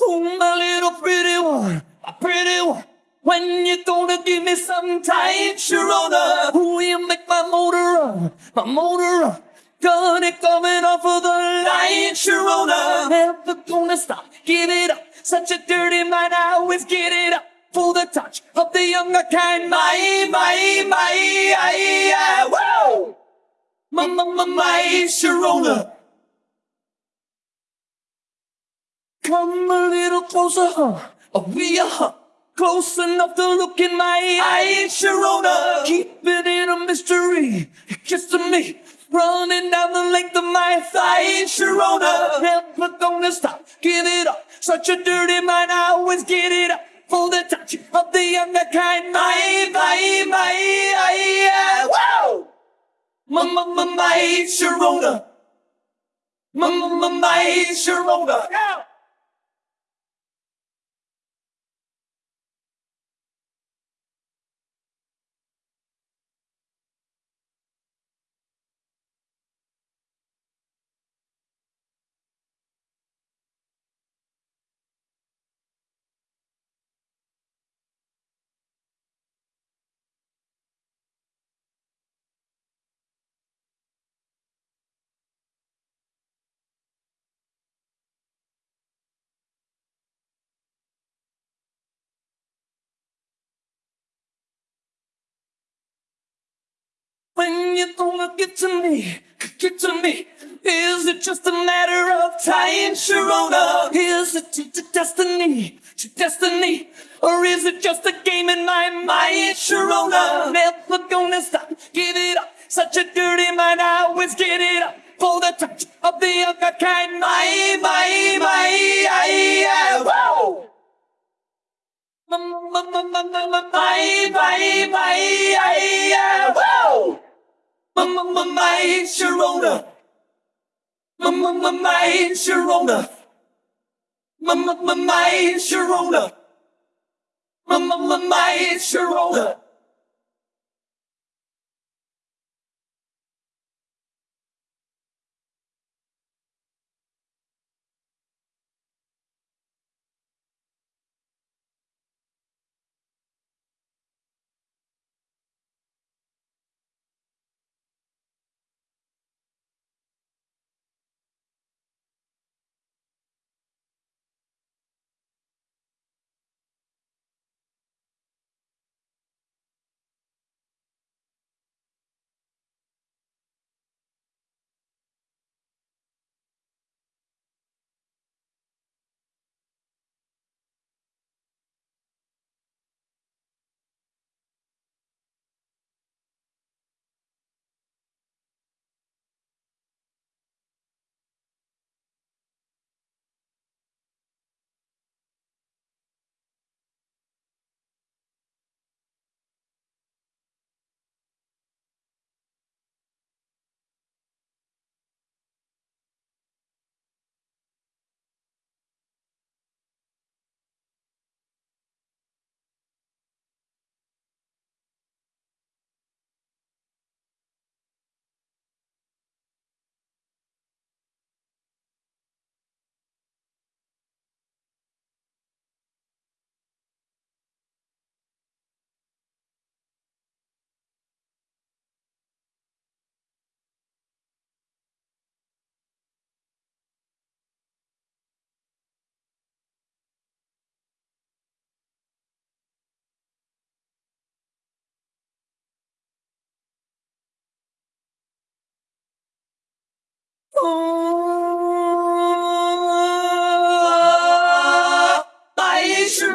Oh, my little pretty one, my pretty one. When you gonna give me some tight Sharona? Who you make my motor run, my motor run. Gun it coming off of the line, Sharona. Never gonna stop, give it up. Such a dirty mind, I always get it up. For the touch of the younger kind, my, my, my, I, I, whoa! My, my, my, my, Sharona. Come a little closer, huh? Oh, we are huh? close enough to look in my eyes, Sharona. Keep it in a mystery. You're kissing me, running down the length of my thighs, Sharona. Never gonna stop, give it up. Such a dirty mind, I always get it up. For the touch of the younger kind, my, my, my, I, uh, whoa! My, my, my, my, Sharona. My, my, my, my, Sharona. Yeah. When you wanna get to me, get to me. Is it just a matter of time, Sharona? Is it to destiny, to destiny? Or is it just a game in my mind, Sharona? Never gonna stop, give it up. Such a dirty mind, I always get it up. For the touch of the other kind, my, my, my, I, I, whoa! My, my, my, my, my, my, my, my, my ain't Sharona. My mama ain't Sharona. My mama ain't Sharona. My mama ain't Sharona.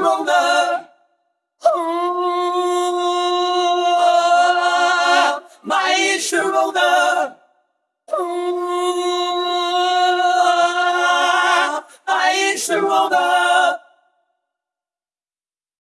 wrong.